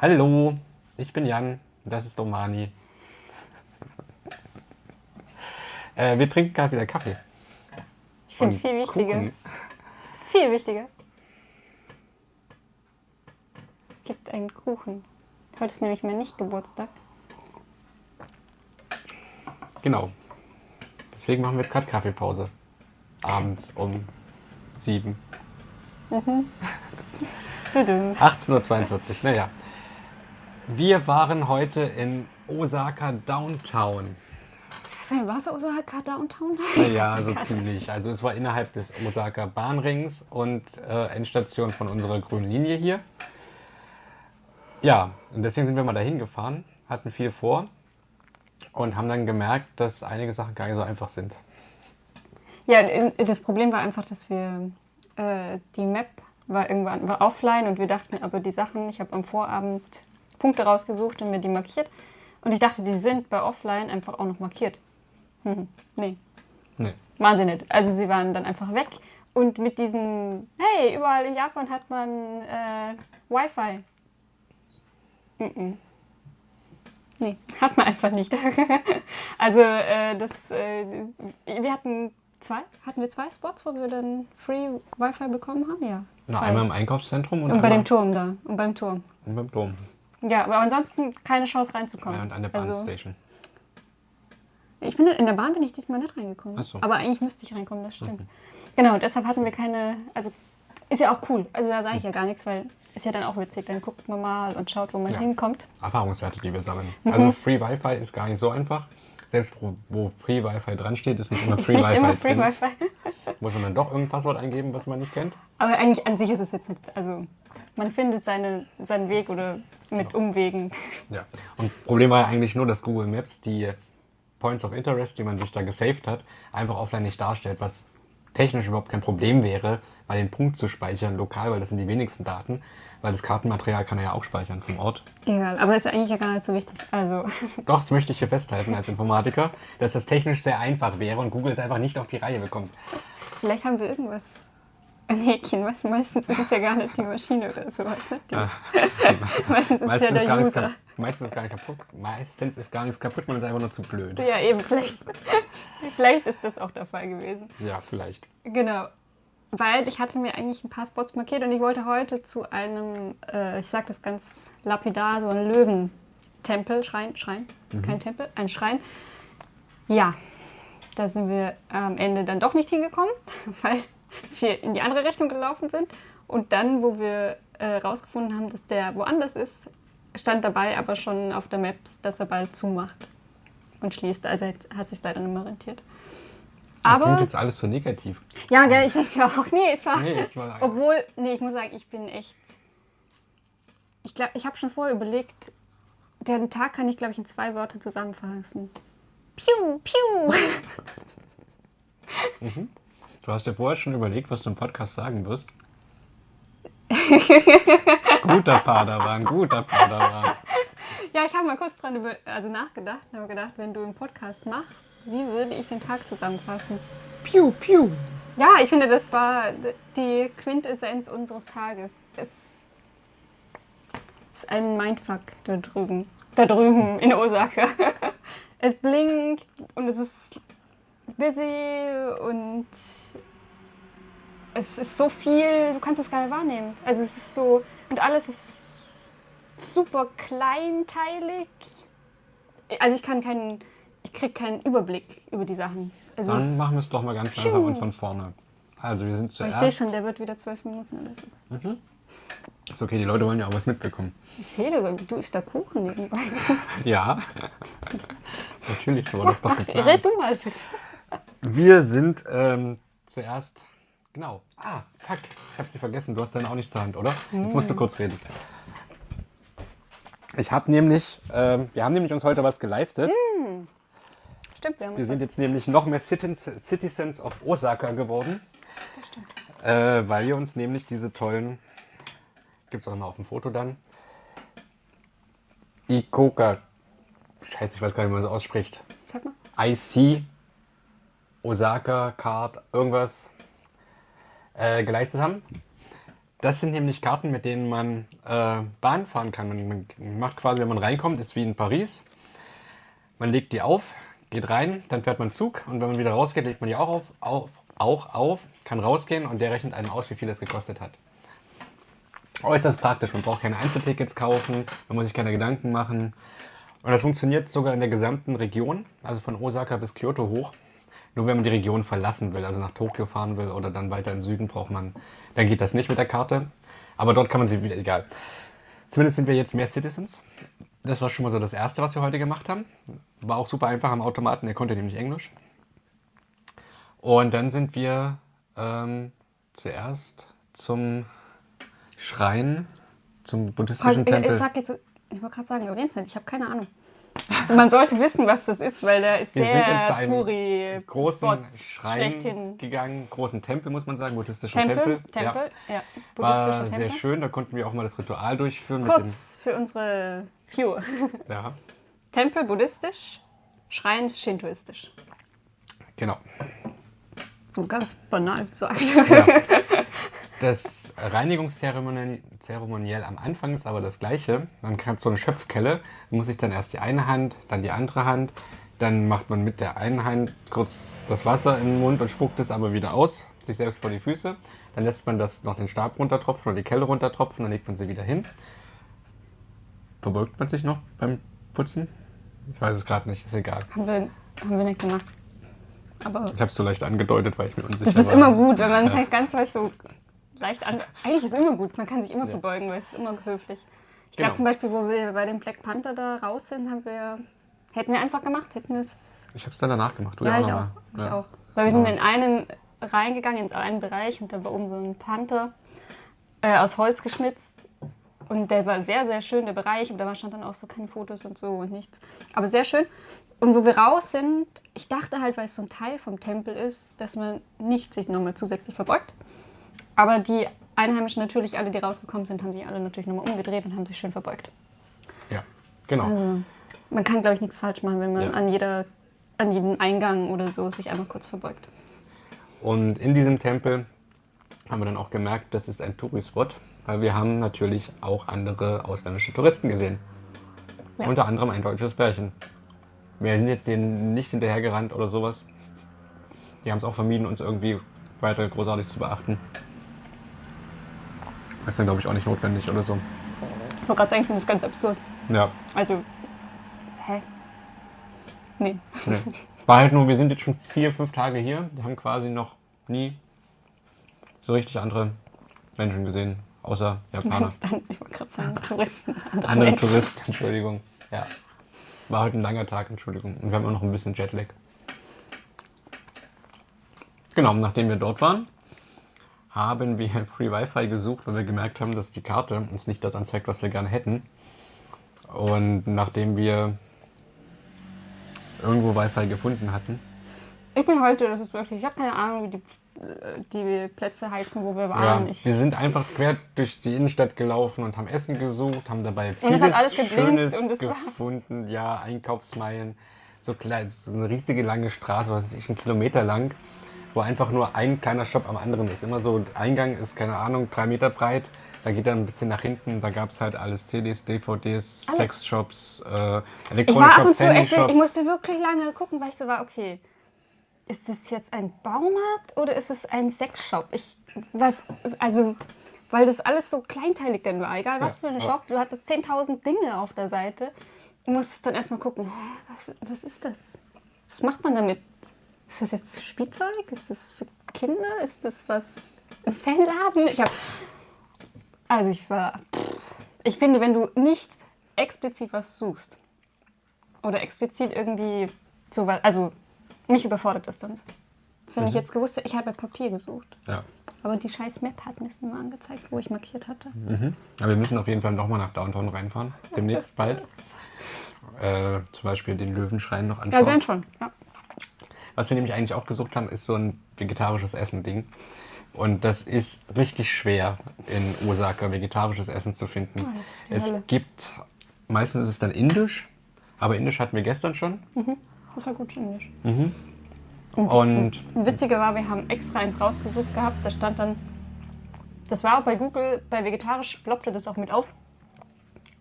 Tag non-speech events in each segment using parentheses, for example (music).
Hallo, ich bin Jan, das ist Domani. (laughs) äh, wir trinken gerade wieder Kaffee. Ich finde viel wichtiger. Kuchen. Viel wichtiger. Es gibt einen Kuchen. Heute ist nämlich mein Nicht-Geburtstag. Genau. Deswegen machen wir jetzt gerade Kaffeepause. Abends um 7. Tudum. 18.42 Uhr, naja. Wir waren heute in Osaka Downtown. Was war es Osaka Downtown? (laughs) Ist so nicht- ziemlich. Also es war innerhalb des Osaka Bahnrings und äh, Endstation von unserer grünen Linie hier. Ja, und deswegen sind wir mal dahin gefahren, hatten viel vor und haben dann gemerkt, dass einige Sachen gar nicht so einfach sind. Ja, das Problem war einfach, dass wir äh, die Map war irgendwann war offline und wir dachten aber die Sachen, ich habe am Vorabend Punkte rausgesucht und mir die markiert und ich dachte, die sind bei offline einfach auch noch markiert. Hm, nee, Nee. waren sie nicht. Also sie waren dann einfach weg und mit diesem, hey, überall in Japan hat man äh, Wi-Fi. Mhm. Nee, (laughs) hat man einfach nicht. (laughs) also äh, das, äh, wir hatten zwei, hatten wir zwei Spots, wo wir dann Free Wi-Fi bekommen haben? Ja. Na, einmal im Einkaufszentrum und, und bei dem Turm da. Und beim Turm. und beim Dom. Ja, aber ansonsten keine Chance reinzukommen. Ja, und an der Also, Bahnstation. ich bin in der Bahn bin ich diesmal nicht reingekommen. Ach so. Aber eigentlich müsste ich reinkommen, das stimmt. Genau, deshalb hatten wir keine, also ist ja auch cool. Also da sage ich ja gar nichts, weil ist ja dann auch witzig. Dann guckt man mal und schaut, wo man Ja. hinkommt. Erfahrungswerte, die wir sammeln. Mhm. Also (laughs) Free Wi-Fi ist gar nicht so einfach. Selbst wo, wo Free Wi-Fi dran steht, ist nicht immer (laughs) Free Wi-Fi immer Free. Wi-Fi. (laughs) Muss man dann doch irgendein Passwort eingeben, was man nicht kennt? Aber eigentlich an sich ist es jetzt nicht, also man findet seine, seinen Weg oder mit Umwegen. Ja. Und Problem war ja eigentlich nur, dass Google Maps die Points of Interest, die man sich da gesaved hat, einfach offline nicht darstellt, was technisch überhaupt kein Problem wäre, mal den Punkt zu speichern lokal, weil das sind die wenigsten Daten, weil das Kartenmaterial kann er ja auch speichern vom Ort. Egal, aber ist eigentlich ja gar nicht so wichtig. Also, (laughs) Doch, das möchte ich hier festhalten als Informatiker, dass das technisch sehr einfach wäre und Google es einfach nicht auf die Reihe bekommt. vielleicht haben wir irgendwas. Ein Häkchen, was meistens ist es ja gar nicht die Maschine oder sowas. Ne? Ah. (laughs) meistens ist es ja der User. kap- meistens ist gar nicht kaputt. Meistens ist gar nichts kaputt, man ist einfach nur zu blöd. Ja, eben, vielleicht, (laughs) vielleicht ist das auch der Fall gewesen. Ja, vielleicht. Genau. Weil ich hatte mir eigentlich ein paar Spots markiert und ich wollte heute zu einem, äh, ich sag das ganz lapidar, so ein Löwentempel, Schrein, Schrein, kein Tempel, ein Schrein. Ja, da sind wir am Ende dann doch nicht hingekommen, (laughs) weil wir in die andere Richtung gelaufen sind. Und dann, wo wir äh, rausgefunden haben, dass der woanders ist, stand dabei aber schon auf der Maps, dass er bald zumacht und schließt. Also hat sich leider nicht mehr rentiert. Das klingt Aber jetzt alles so negativ. ja, gell, ich denke ja auch, nee, es war. Nee, jetzt mal Obwohl, nee, ich muss sagen, ich bin echt. Ich glaube, ich habe schon vorher überlegt, den Tag kann ich, glaube ich, in zwei Wörtern zusammenfassen. Piu, piu. (laughs) Du hast dir vorher schon überlegt, was du im Podcast sagen wirst. (laughs) guter Padawan, guter Padawan. Ja, ich habe mal kurz dran über, also nachgedacht und habe gedacht, wenn du einen Podcast machst, wie würde ich den Tag zusammenfassen? Piu, piu. Ja, ich finde, das war die Quintessenz unseres Tages. Es ist ein Mindfuck da drüben. Da drüben in Osaka. (laughs) Es blinkt und es ist busy und es ist so viel, du kannst es gar nicht wahrnehmen. Also es ist so, und alles ist super kleinteilig. Also ich kann keinen, ich kriege keinen Überblick über die Sachen. Also Dann machen wir es doch mal ganz langsam und von vorne. Also wir sind ich sehe zuerst. schon, der wird wieder zwölf Minuten oder so. Ist okay, die Leute wollen ja auch was mitbekommen. Ich sehe, du, du isst da Kuchen nebenbei. Ja. (laughs) Natürlich, so war das doch geplant. Red du mal bitte. Wir sind ähm, zuerst. Genau. Ah, fuck. Ich hab sie vergessen. Du hast deine auch nicht zur Hand, oder? Jetzt musst du kurz reden. Ich habe nämlich. Ähm, wir haben nämlich uns heute was geleistet. Stimmt, wir haben Wir uns sind was, jetzt nämlich noch mehr Citizens, Citizens of Osaka geworden. Äh, weil wir uns nämlich diese tollen. Gibt es auch mal auf dem Foto dann. Ikoka. Scheiße, ich weiß gar nicht, wie man das ausspricht. Sag mal. IC, Osaka, Card, irgendwas äh, geleistet haben. Das sind nämlich Karten, mit denen man äh, Bahn fahren kann. Man, macht quasi, wenn man reinkommt, ist wie in Paris. Man legt die auf, geht rein, dann fährt man Zug und wenn man wieder rausgeht, legt man die auch auf, auf, auch auf, kann rausgehen und der rechnet einem aus, wie viel es gekostet hat. Äußerst praktisch, man braucht keine Einzeltickets kaufen, man muss sich keine Gedanken machen. Und das funktioniert sogar in der gesamten Region, also von Osaka bis Kyoto hoch. Nur wenn man die Region verlassen will, also nach Tokio fahren will oder dann weiter in den Süden braucht man, dann geht das nicht mit der Karte. Aber dort kann man sie wieder, egal. Zumindest sind wir jetzt mehr Citizens. Das war schon mal so das Erste, was wir heute gemacht haben. War auch super einfach am Automaten, er konnte nämlich Englisch. Und dann sind wir ähm, zuerst zum Schrein, zum buddhistischen Tempel. ich sag jetzt, ich wollte gerade sagen, Orientland, ich habe keine Ahnung. (laughs) Man sollte wissen, was das ist, weil der ist Wir sehr Touri-Spot großen Schrein schlechthin. gegangen, großen Tempel, muss man sagen, buddhistischen Tempel, Tempel. Tempel, ja. Ja. War sehr Tempel. schön, da konnten wir auch mal das Ritual durchführen. Kurz für unsere Viewer. (laughs) Ja, Tempel buddhistisch, Schrein shintoistisch. genau. So ganz banal gesagt. Ja. (laughs) Das Reinigungszeremoniell Zeremoniell am Anfang ist aber das gleiche. Man hat so eine Schöpfkelle, muss sich dann erst die eine Hand, dann die andere Hand, dann macht man mit der einen Hand kurz das Wasser in den Mund und spuckt es aber wieder aus, sich selbst vor die Füße. Dann lässt man das noch den Stab runtertropfen oder die Kelle runtertropfen, dann legt man sie wieder hin. Verbeugt man sich noch beim Putzen? Ich weiß es gerade nicht, ist egal. haben, wir, haben wir nicht gemacht. Aber Ich habe es so leicht angedeutet, weil ich mir unsicher das ist war. immer gut, wenn man es halt ganz leicht so leicht an. Eigentlich ist es immer gut, man kann sich immer verbeugen, weil es ist immer höflich. Ich glaube Genau. zum Beispiel, wo wir bei dem Black Panther da raus sind, haben wir. Hätten wir einfach gemacht, hätten wir es. Ich habe es dann danach gemacht. Du Ja, ich auch. mal. Ich Ja. auch. Weil wir sind Ja. in einen reingegangen, in so einen Bereich und da war oben so ein Panther äh, aus Holz geschnitzt. Und der war sehr, sehr schön, der Bereich. Und da stand dann auch so keine Fotos und so und nichts. Aber sehr schön. Und wo wir raus sind, ich dachte halt, weil es so ein Teil vom Tempel ist, dass man nicht sich nochmal zusätzlich verbeugt. Aber die Einheimischen natürlich, alle, die rausgekommen sind, haben sich alle natürlich nochmal umgedreht und haben sich schön verbeugt. Ja, genau. Also man kann, glaube ich, nichts falsch machen, wenn man Ja. an, jeder, an jedem Eingang oder so sich einmal kurz verbeugt. Und in diesem Tempel haben wir dann auch gemerkt, das ist ein Touri-Spot, weil wir haben natürlich auch andere ausländische Touristen gesehen. Ja. Unter anderem ein deutsches Pärchen. Wir sind jetzt denen nicht hinterhergerannt oder sowas. Die haben es auch vermieden, uns irgendwie weiter großartig zu beachten. Ist dann, glaube ich, auch nicht notwendig oder so. Ich wollte gerade sagen, ich finde das ganz absurd. Ja, Also, hä? Nee. nee. War halt nur, wir sind jetzt schon vier, fünf Tage hier. Wir haben quasi noch nie so richtig andere Menschen gesehen, außer Japaner. Meinst dann, ich wollte gerade sagen, Touristen. Andere, Andere Menschen. Tourist, Entschuldigung. Ja. War heute ein langer Tag, Entschuldigung. Und wir haben auch noch ein bisschen Jetlag. Genau, nachdem wir dort waren, haben wir (laughs) Free Wi-Fi gesucht, weil wir gemerkt haben, dass die Karte uns nicht das anzeigt, was wir gerne hätten. Und nachdem wir irgendwo Wi-Fi gefunden hatten, Ich bin heute, das ist wirklich, ich habe keine Ahnung, wie die, die Plätze heißen, wo wir ja, waren. ich, wir sind einfach quer durch die Innenstadt gelaufen und haben Essen gesucht, haben dabei vieles Schönes gefunden. Ja, Einkaufsmeilen, so, klein, so eine riesige lange Straße, was weiß ich, ein Kilometer lang, wo einfach nur ein kleiner Shop am anderen ist. Immer so, Eingang ist, keine Ahnung, drei Meter breit. Da geht dann ein bisschen nach hinten, da gab es halt alles CDs, DVDs, Alles. Sexshops, äh, Elektronik-Shops, Handyshops. ich musste wirklich lange gucken, weil ich so war, okay, ist das jetzt ein Baumarkt oder ist es ein Sexshop? Ich, was, also, weil das alles so kleinteilig dann war, egal was Ja, für ein Shop, du hattest 10.000 Dinge auf der Seite. Du musstest dann erstmal gucken, was, was ist das? Was macht man damit? Ist das jetzt Spielzeug? Ist das für Kinder? Ist das was, ein Fanladen? Ich hab, also ich war, ich finde, wenn du nicht explizit was suchst oder explizit irgendwie so was, also mich überfordert das dann. Wenn ich jetzt gewusst hätte, ich habe Papier gesucht, Ja. aber die scheiß Map hat mir es immer angezeigt, wo ich markiert hatte. Aber wir müssen auf jeden Fall nochmal nach Downtown reinfahren, demnächst bald. (laughs) Äh, zum Beispiel den Löwenschrein noch Ja, anschauen. dann schon. Ja. Was wir nämlich eigentlich auch gesucht haben, ist so ein vegetarisches Essen-Ding. Und das ist richtig schwer in Osaka, vegetarisches Essen zu finden. Oh, es Hölle. gibt, meistens ist es dann indisch, aber indisch hatten wir gestern schon. Das war gut Englisch. Mhm. Und, Und- das Witzige war, wir haben extra eins rausgesucht gehabt, da stand dann das war auch bei Google, bei vegetarisch ploppte das auch mit auf.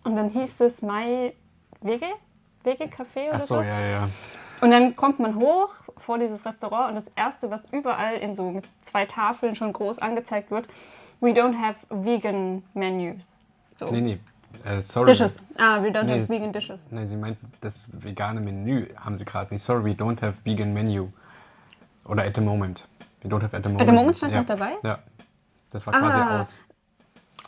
Und dann hieß es My Wege, Wege Café oder Ach so, sowas. ja, ja. Und dann kommt man hoch vor dieses Restaurant und das erste, was überall in so zwei Tafeln schon groß angezeigt wird, we don't have vegan menus. So. Nee, nee. Äh, sorry. Dishes. Ah, we don't Nee. have vegan dishes. Nein, sie meint, das vegane Menü haben sie gerade nicht. Sorry, we don't have vegan menu. Oder at the moment. We don't have at the moment. At the moment stand ja. noch dabei? Ja. Das war quasi Ah. aus.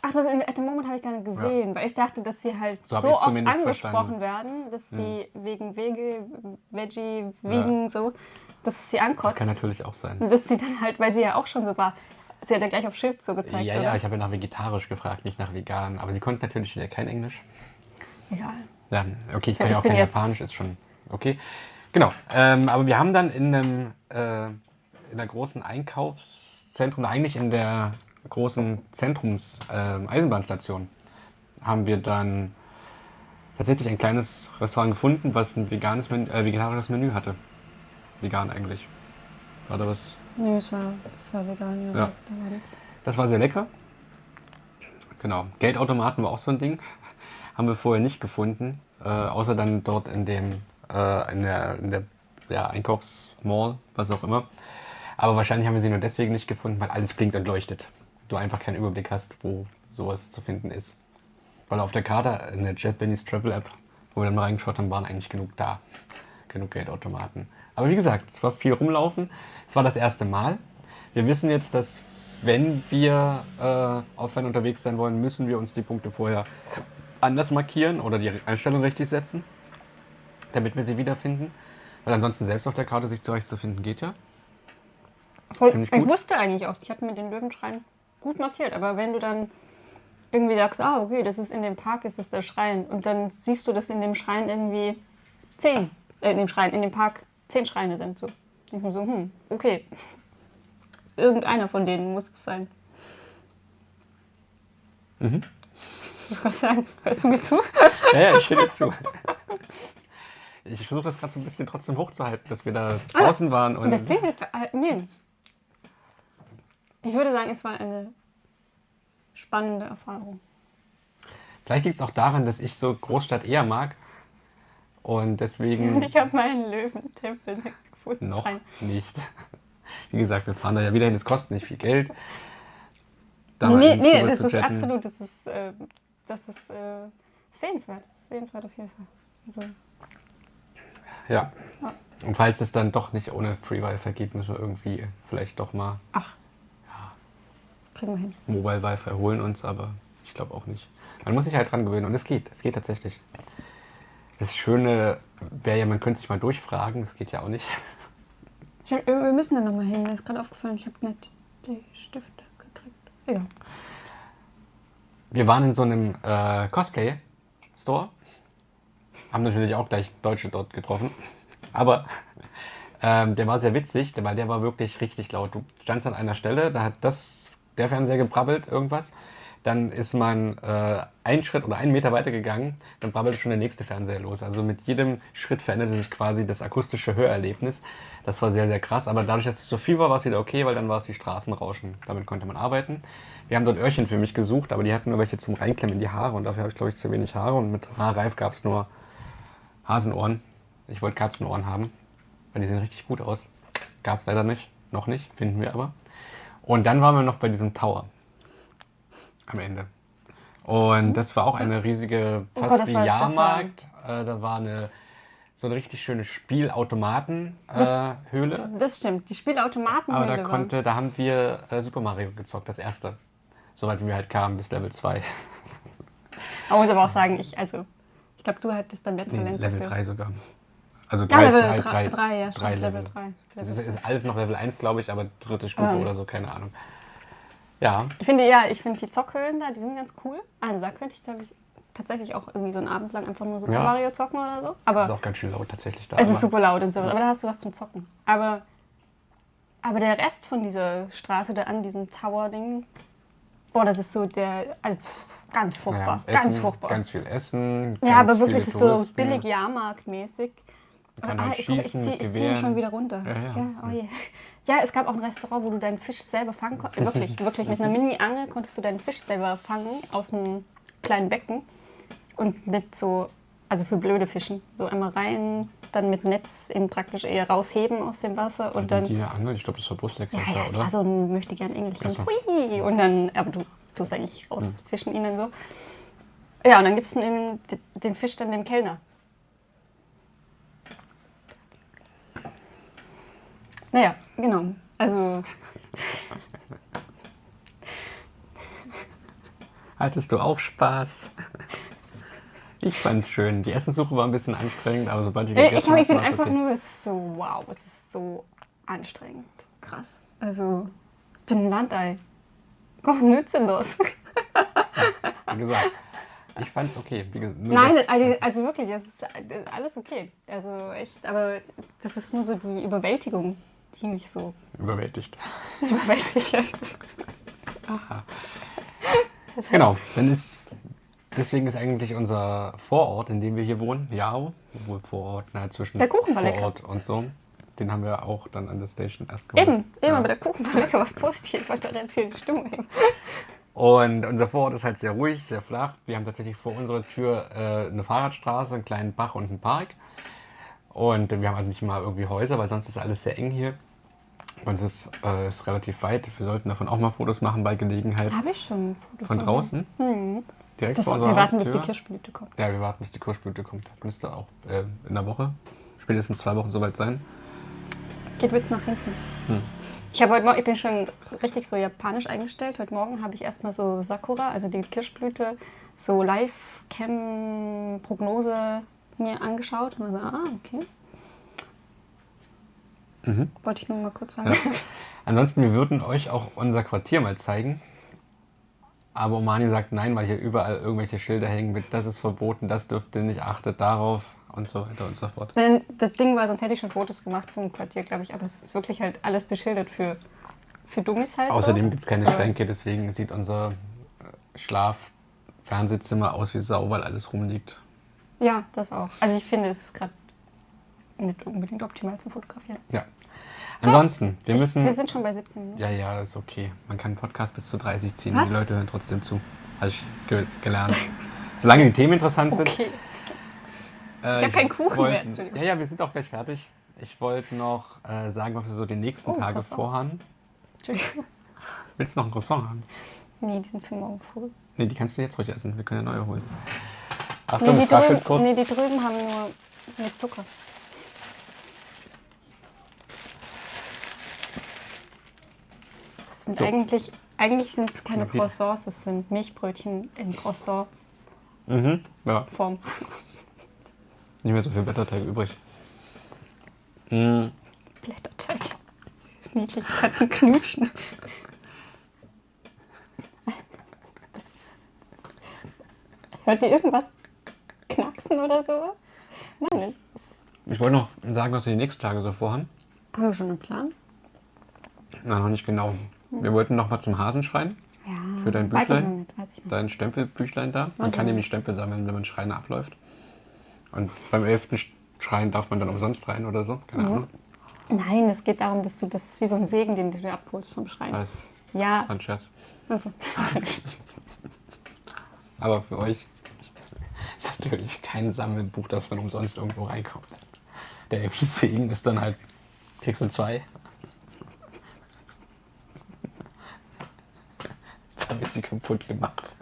Ach, das in, at the moment habe ich gar nicht gesehen, weil ich dachte, dass sie halt So so, oft angesprochen verstanden. werden, dass sie wegen Wege, Veggie, Vegan, so, dass sie ankotzt. Das kann natürlich auch sein. Dass sie dann halt, weil sie ja auch schon so war, sie hat ja gleich auf Schild so gezeigt, Ja, oder? ja, ich habe ja nach vegetarisch gefragt, nicht nach vegan. Aber sie konnte natürlich wieder kein Englisch. Egal. Ja, okay, ich So, kann ja ich auch kein Japanisch, ist schon okay. Genau, ähm, aber wir haben dann in einem äh, in der großen Einkaufszentrum, eigentlich in der großen Zentrums ähm, Eisenbahnstation, haben wir dann tatsächlich ein kleines Restaurant gefunden, was ein veganes Menü, äh, vegetarisches Menü hatte. Vegan eigentlich. War da was? Nee, das war, das war vegan, ja. Ja. Das war sehr lecker. Genau. Geldautomaten war auch so ein Ding. (laughs) Haben wir vorher nicht gefunden. Äh, außer dann dort in dem äh, in der, in der ja, Einkaufsmall, was auch immer. Aber wahrscheinlich haben wir sie nur deswegen nicht gefunden, weil alles blinkt und leuchtet. Du einfach keinen Überblick hast, wo sowas zu finden ist. Weil auf der Karte in der JetBenny's Travel App, wo wir dann mal reingeschaut haben, waren eigentlich genug da. Genug Geldautomaten. Aber wie gesagt, es war viel rumlaufen. Es war das erste Mal. Wir wissen jetzt, dass wenn wir äh, offline unterwegs sein wollen, müssen wir uns die Punkte vorher anders markieren oder die Einstellung richtig setzen, damit wir sie wiederfinden. Weil ansonsten selbst auf der Karte sich zurechtzufinden geht ja. Ziemlich ich gut. wusste eigentlich auch, ich hatte mit den Löwenschrein gut markiert, aber wenn du dann irgendwie sagst, ah, okay, das ist in dem Park, ist das der Schrein, und dann siehst du, dass in dem Schrein irgendwie zehn, äh, in dem Schrein, in dem Park zehn Schreine sind, so. Denkst du so, hm, okay. (laughs) Irgendeiner von denen muss es sein. Mhm. Ich (laughs) was sagen, hörst du mir zu? (laughs) Ja, ja, ich höre dir zu. Ich versuche das gerade so ein bisschen trotzdem hochzuhalten, dass wir da draußen waren. Und Und das klingt jetzt, äh, nee. Ich würde sagen, es war eine spannende Erfahrung. vielleicht liegt es auch daran, dass ich so Großstadt eher mag. Und Und deswegen (laughs) ich habe meinen Löwentempel gefunden. noch nicht. (laughs) Wie gesagt, wir fahren da ja wieder hin, es kostet nicht viel Geld. Da Nee, nee, nee das ist chatten. absolut, das ist, äh, das ist äh, sehenswert. Sehenswert auf jeden Fall. Also, Ja. Ja. Und falls es dann doch nicht ohne Free Wi-Fi geht, müssen wir irgendwie vielleicht doch mal ach. Kriegen wir hin. Mobile Wi-Fi holen uns, aber ich glaube auch nicht. Man muss sich halt dran gewöhnen und es geht, es geht tatsächlich. Das Schöne wäre ja, man könnte sich mal durchfragen, das geht ja auch nicht. Ich hab, wir müssen da nochmal hin. Mir ist gerade aufgefallen, ich habe nicht die Stifte gekriegt. Egal. Wir waren in so einem äh, Cosplay-Store, haben natürlich auch gleich Deutsche dort getroffen, aber ähm, der war sehr witzig, weil der war wirklich richtig laut. Du standst an einer Stelle, da hat das, der Fernseher gebrabbelt, irgendwas. Dann ist man äh, einen Schritt oder einen Meter weiter gegangen, dann brabbelte schon der nächste Fernseher los. Also mit jedem Schritt veränderte sich quasi das akustische Hörerlebnis. Das war sehr, sehr krass. Aber dadurch, dass es so viel war, war es wieder okay, weil dann war es wie Straßenrauschen. Damit konnte man arbeiten. Wir haben dort Öhrchen für mich gesucht, aber die hatten nur welche zum Reinklemmen in die Haare und dafür habe ich, glaube ich, zu wenig Haare und mit Haarreif gab es nur Hasenohren. Ich wollte Katzenohren haben, weil die sehen richtig gut aus. Gab es leider nicht, noch nicht, finden wir aber. Und dann waren wir noch bei diesem Tower am Ende. Und das war auch eine riesige, Oh fast Gott, das wie war- das Jahrmarkt. Äh, da war eine so eine richtig schöne Spielautomaten-Höhle. Das stimmt. Die Spielautomaten aber da konnte, da haben wir äh, Super Mario gezockt, das erste. Soweit wir halt kamen, bis Level 2. Man muss aber auch sagen, ich, also, ich glaube, du hattest dann mehr Nee, Talent Level dafür. 3 sogar. Also Ja, 3, Level 3, 3, 3, 3, ja, drei Level. Level 3. Es ist, ist alles noch Level 1, glaube ich, aber dritte Stufe Ah. oder so, keine Ahnung. Ja, Ich finde, ja, ich finde die Zockhöhlen da, die sind ganz cool. Also da könnte ich, glaube ich, tatsächlich auch irgendwie so einen Abend lang einfach nur Super Ja. Mario zocken oder so. es ist Aber auch ganz schön laut tatsächlich da. es ist aber- super laut und so. Aber da hast du was zum Zocken. Aber, aber der Rest von dieser Straße da an diesem Tower-Ding, boah, das ist so der, also, ganz furchtbar. Ja, ganz Essen, furchtbar. Ganz viel Essen. ja, ganz aber wirklich, es ist so billig Jahrmarktmäßig. Kann ah, halt ich, guck, ich schießen, ziehe zieh ihn schon wieder runter. Ja, ja. oh je. ja, es gab auch ein Restaurant, wo du deinen Fisch selber fangen konntest. Wirklich, (laughs) wirklich. Mit einer Mini-Angel konntest du deinen Fisch selber fangen aus einem kleinen Becken. Und mit so, also für blöde Fischen, so einmal rein, dann mit Netz eben praktisch eher rausheben aus dem Wasser und dann. Die Angel, ich glaube, das war Brustlecker, Ja, ja, es oder? war so ein möchte gern so. Hui! Und dann, aber du tust eigentlich rausfischen ihn dann so. Ja, und dann gibst du den, den Fisch dann dem Kellner. Naja, genau. Also, Hattest du auch Spaß? Ich fand's schön. Die Essenssuche war ein bisschen anstrengend, aber sobald ich ich, gegessen hab, ich bin einfach okay. nur, es ist so, wow, es ist so anstrengend. Krass. Also, ich bin ein Landei. Was nützt denn das? Wie gesagt, ich fand's okay. Nein, das- also, also wirklich, das ist alles okay. Also echt, aber das ist nur so die Überwältigung, die mich so überwältigt. (laughs) überwältigt hat. Genau, dann ist deswegen ist eigentlich unser Vorort, in dem wir hier wohnen, Jao, obwohl Vorort nahe zwischen Der Kuchen war lecker. Vorort und so. Den haben wir auch dann an der Station erst geholt. Eben, eben, Ja. aber der Kuchen war lecker, was positiv, weil da erzählt die Stimmung eben. Und unser Vorort ist halt sehr ruhig, sehr flach. Wir haben tatsächlich vor unserer Tür äh, eine Fahrradstraße, einen kleinen Bach und einen Park. Und wir haben also nicht mal irgendwie Häuser, weil sonst ist alles sehr eng hier. Und es ist, äh, ist relativ weit. Wir sollten davon auch mal Fotos machen bei Gelegenheit. Habe ich schon Fotos Von draußen? Direkt Das, vor wir warten, bis die Haustür? Kirschblüte kommt. Ja, wir warten, bis die Kirschblüte kommt. Das müsste auch äh, in der Woche, spätestens zwei Wochen soweit sein. Geht Witz nach hinten. Hm. Ich, habe heute Morgen, ich bin schon richtig so japanisch eingestellt. Heute Morgen habe ich erstmal so Sakura, also die Kirschblüte, so Live-Cam-Prognose mir angeschaut. Und war so, ah, okay. Mhm. Wollte ich nur mal kurz sagen. Ja. (laughs) Ansonsten, wir würden euch auch unser Quartier mal zeigen. Aber Omani sagt nein, weil hier überall irgendwelche Schilder hängen mit, das ist verboten, das dürft ihr nicht, achtet darauf und so weiter und so fort. Denn das Ding war, sonst hätte ich schon Fotos gemacht vom Quartier, glaube ich. Aber es ist wirklich halt alles beschildert für, für Dummies halt. Außerdem so. gibt es keine Schränke, deswegen sieht unser äh, Schlaf-Fernsehzimmer aus wie Sau, weil alles rumliegt. Ja, das auch. Also ich finde, es ist gerade nicht unbedingt optimal zum Fotografieren. Ja. Ansonsten, wir müssen. Wir sind schon bei 17 Minuten. Ja, ja, ist okay. Man kann Podcast bis zu 30 ziehen. Was? Die Leute hören trotzdem zu. Habe ich ge gelernt. (laughs) Solange die Themen interessant sind. Okay. Äh, Ich hab keinen Kuchen wollt- mehr, Entschuldigung. Ja, ja, wir sind auch gleich fertig. Ich wollte noch äh, sagen, was wir so die nächsten Oh, Tage vorhaben. Entschuldigung. Willst du noch einen Croissant haben? Nee, die sind für morgen voll. Nee, die kannst du jetzt ruhig essen. Wir können ja neue holen. Nee, Achtung, die es raschelt drüben, kurz. nee, die drüben haben nur mit Zucker. Sind So. eigentlich, eigentlich sind es keine Okay. Croissants, das sind Milchbrötchen in Croissant-Form. mhm. Ja, nicht mehr so viel Blätterteig übrig. Mm, Blätterteig. Das ist niedlich, du kannst ihn knutschen. Hört ihr irgendwas knacksen oder sowas? Nein, Ich wollte noch sagen, was wir die nächsten Tage so vorhaben. haben wir schon einen Plan? Na, noch nicht genau. Wir wollten noch mal zum Hasenschrein. Ja. Für dein Weiß ich Büchlein? noch nicht, weiß ich noch. Dein Stempelbüchlein da. Man Was kann nämlich Stempel sammeln, wenn man Schreine abläuft. Und beim elften Schrein darf man dann umsonst rein oder so. Keine. Ahnung. Nein, es geht darum, dass du, das ist wie so ein Segen, den du dir abholst vom Schrein. Weiß, Ja, ein Scherz. also. (laughs) Aber für euch ist natürlich kein Sammelbuch, das man umsonst irgendwo reinkommt. Der elfte Segen ist dann halt, kriegst du zwei. Habe ich sie kaputt gemacht.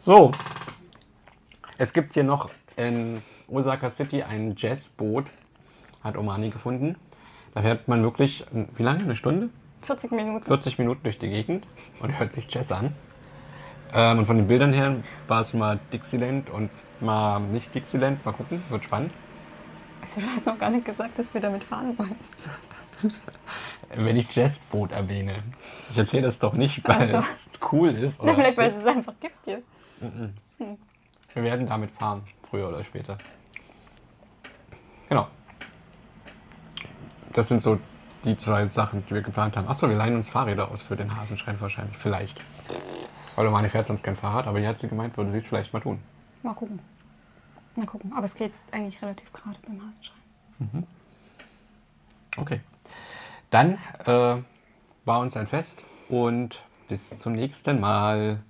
So, es gibt hier noch in Osaka City ein Jazzboot, hat Omani gefunden. Da fährt man wirklich, wie lange? Eine Stunde? 40 Minuten. 40 Minuten durch die Gegend und hört sich Jazz an. Ähm, und von den Bildern her war es mal Dixieland und mal nicht Dixieland. Mal gucken, wird spannend. Also, du hast noch gar nicht gesagt, dass wir damit fahren wollen. Wenn ich Jazzboot erwähne. Ich erzähle das doch nicht, weil so. es cool ist. Na, Oder vielleicht, weil es es einfach gibt hier. wir werden damit fahren, früher oder später. Genau. Das sind so die zwei Sachen, die wir geplant haben. Achso, wir leihen uns Fahrräder aus für den Hasenschrein wahrscheinlich. Vielleicht. Weil Omani fährt sonst kein Fahrrad, aber die hat sie gemeint, würde sie es vielleicht mal tun. Mal gucken. Mal gucken. Aber es geht eigentlich relativ gerade beim Hasenschrein. Okay. Dann äh, war uns ein Fest und bis zum nächsten Mal.